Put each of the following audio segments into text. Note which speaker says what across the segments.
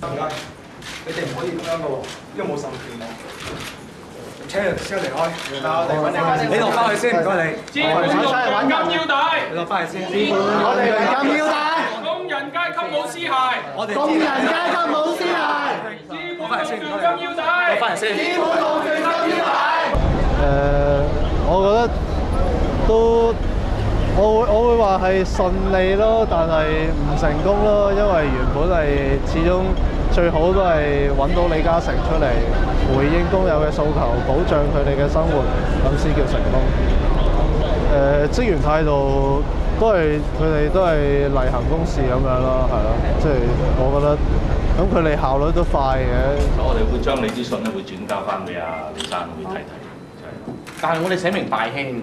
Speaker 1: 唔該，你哋
Speaker 2: 唔可以咁樣噶喎，因為冇授權力。車先離開，你落翻去先，唔該你。
Speaker 1: 資本攞最金腰帶。
Speaker 2: 你落翻去先。
Speaker 3: 我哋攞金腰帶。
Speaker 1: 工人阶级舞絲鞋。
Speaker 2: 我哋。
Speaker 3: 工人阶级舞絲鞋。
Speaker 1: 資本攞最金腰帶。
Speaker 3: 資本攞最金腰帶。
Speaker 4: 誒。我會我會話係順利咯，但係唔成功咯，因為原本係始終最好都係揾到李嘉誠出嚟回應工友嘅訴求，保障佢哋嘅生活，咁先叫成功。誒，職員態度都係佢哋都係例行公事咁樣咯，係咯，即係我覺得咁佢哋效率都快嘅。
Speaker 5: 我哋會將你啲信咧會轉交翻俾阿李生去睇睇，
Speaker 6: 但係我哋寫明大輕。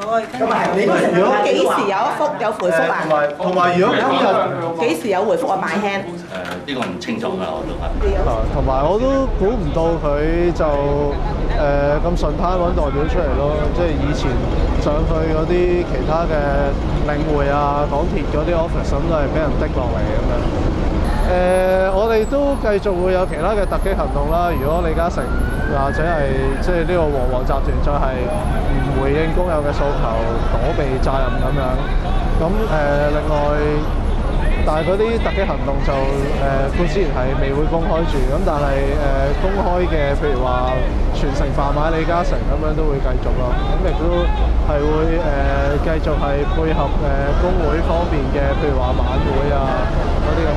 Speaker 3: 咁啊！你
Speaker 7: 如果幾時有一幅有回覆啊？
Speaker 4: 同埋如果今日
Speaker 7: 幾時有回覆啊？買輕
Speaker 5: 誒呢個唔清楚㗎，我都係
Speaker 4: 啊！同埋我都估唔到佢就誒咁順攤揾代表出嚟咯，即係以前上去嗰啲其他嘅領匯啊、港鐵嗰啲 o f f i c e 咁都係俾人抌落嚟咁樣誒。亦都繼續會有其他嘅突擊行動啦。如果李嘉誠或者係即係呢個黃黃集團再係唔回應工友嘅訴求、躲避責任咁樣，咁诶另外，但係嗰啲突擊行動就誒之然係未會公開住，咁但係诶公開嘅，譬如話全城販賣李嘉誠咁樣都會繼續咯。咁亦都係會誒繼續係配合誒工會方面嘅，譬如話晚會啊嗰啲。